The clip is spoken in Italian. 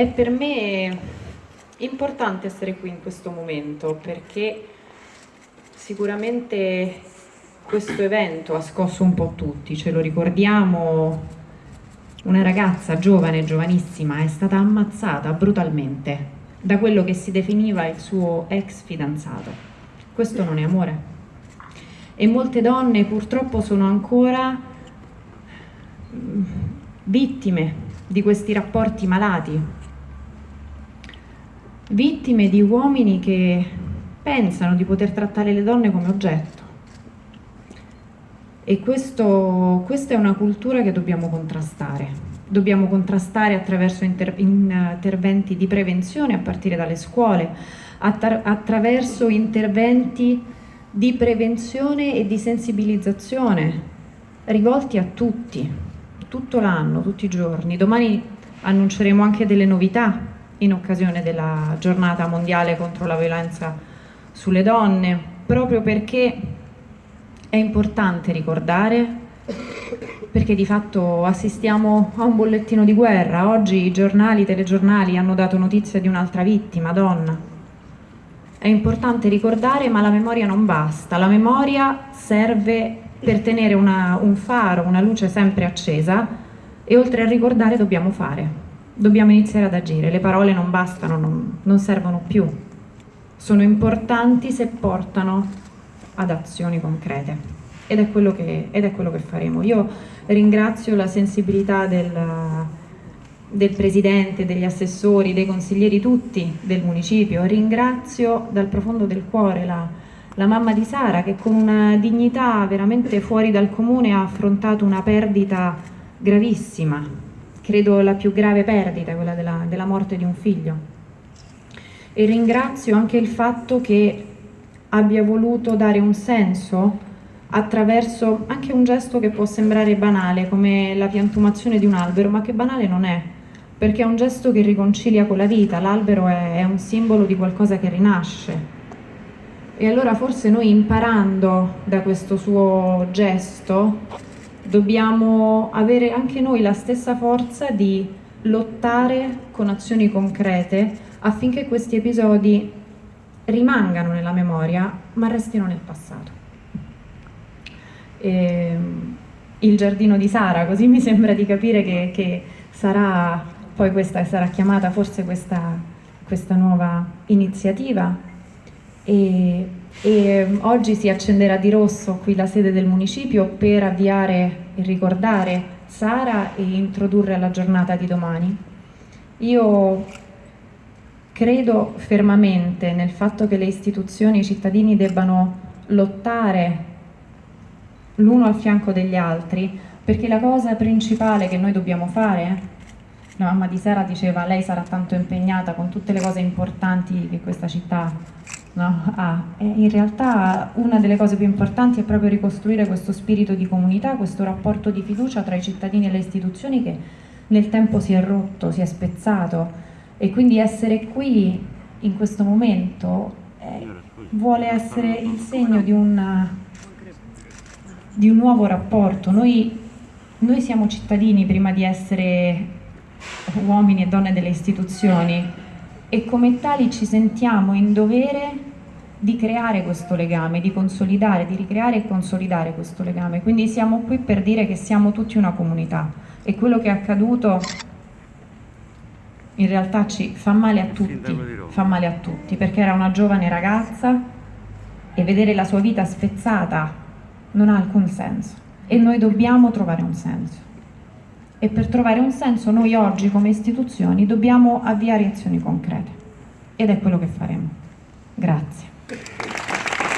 È per me importante essere qui in questo momento perché sicuramente questo evento ha scosso un po' tutti, ce lo ricordiamo, una ragazza giovane, giovanissima, è stata ammazzata brutalmente da quello che si definiva il suo ex fidanzato. Questo non è amore. E molte donne purtroppo sono ancora mm, vittime di questi rapporti malati, vittime di uomini che pensano di poter trattare le donne come oggetto. E questo, questa è una cultura che dobbiamo contrastare. Dobbiamo contrastare attraverso inter interventi di prevenzione a partire dalle scuole, attra attraverso interventi di prevenzione e di sensibilizzazione rivolti a tutti, tutto l'anno, tutti i giorni. Domani annunceremo anche delle novità in occasione della giornata mondiale contro la violenza sulle donne, proprio perché è importante ricordare, perché di fatto assistiamo a un bollettino di guerra. Oggi i giornali, i telegiornali hanno dato notizia di un'altra vittima, donna. È importante ricordare, ma la memoria non basta. La memoria serve per tenere una, un faro, una luce sempre accesa e oltre a ricordare dobbiamo fare, dobbiamo iniziare ad agire, le parole non bastano, non, non servono più, sono importanti se portano ad azioni concrete. Ed è quello che, è quello che faremo. Io ringrazio la sensibilità del, del Presidente, degli assessori, dei consiglieri tutti del municipio, ringrazio dal profondo del cuore la, la mamma di Sara che con una dignità veramente fuori dal comune ha affrontato una perdita gravissima, credo la più grave perdita, quella della, della morte di un figlio. E ringrazio anche il fatto che abbia voluto dare un senso attraverso anche un gesto che può sembrare banale, come la piantumazione di un albero, ma che banale non è, perché è un gesto che riconcilia con la vita, l'albero è, è un simbolo di qualcosa che rinasce, e allora forse noi imparando da questo suo gesto dobbiamo avere anche noi la stessa forza di lottare con azioni concrete affinché questi episodi rimangano nella memoria ma restino nel passato. E, ehm, il giardino di Sara, così mi sembra di capire che, che sarà poi questa sarà chiamata forse questa, questa nuova iniziativa e, e oggi si accenderà di rosso qui la sede del municipio per avviare e ricordare Sara e introdurre la giornata di domani. Io credo fermamente nel fatto che le istituzioni e i cittadini debbano lottare l'uno al fianco degli altri perché la cosa principale che noi dobbiamo fare la mamma di Sara diceva lei sarà tanto impegnata con tutte le cose importanti che questa città no? ah, in realtà una delle cose più importanti è proprio ricostruire questo spirito di comunità, questo rapporto di fiducia tra i cittadini e le istituzioni che nel tempo si è rotto, si è spezzato e quindi essere qui in questo momento eh, vuole essere il segno di, una, di un nuovo rapporto. Noi, noi siamo cittadini prima di essere uomini e donne delle istituzioni e come tali ci sentiamo in dovere di creare questo legame, di consolidare, di ricreare e consolidare questo legame. Quindi siamo qui per dire che siamo tutti una comunità. E quello che è accaduto in realtà ci fa male a tutti, fa male a tutti, perché era una giovane ragazza e vedere la sua vita spezzata non ha alcun senso. E noi dobbiamo trovare un senso e per trovare un senso noi oggi come istituzioni dobbiamo avviare azioni concrete ed è quello che faremo. Grazie.